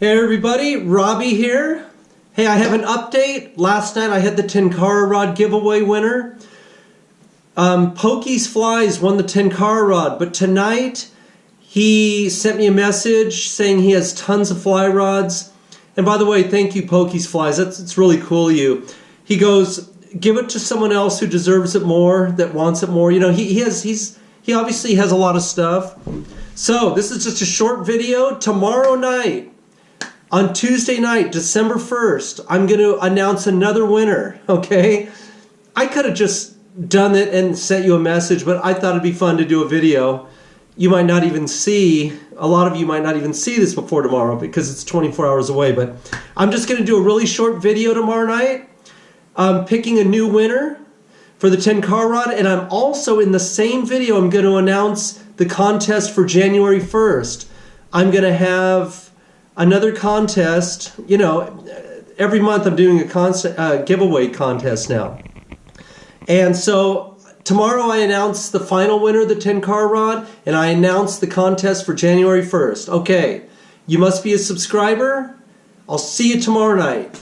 Hey everybody, Robbie here. Hey, I have an update. Last night I had the Tenkara Rod giveaway winner. Um, Pokey's Flies won the Tenkara Rod, but tonight he sent me a message saying he has tons of fly rods. And by the way, thank you, Pokey's Flies. That's it's really cool of you. He goes, give it to someone else who deserves it more, that wants it more. You know, he, he has he's he obviously has a lot of stuff. So this is just a short video. Tomorrow night, on Tuesday night, December 1st, I'm going to announce another winner, okay? I could have just done it and sent you a message, but I thought it'd be fun to do a video. You might not even see, a lot of you might not even see this before tomorrow because it's 24 hours away, but I'm just going to do a really short video tomorrow night picking a new winner for the Tenkara Rod, and I'm also in the same video, I'm going to announce the contest for January 1st. I'm going to have another contest. You know, every month I'm doing a constant uh, giveaway contest now. And so tomorrow I announce the final winner of the Tenkara Rod, and I announce the contest for January 1st. Okay, you must be a subscriber. I'll see you tomorrow night.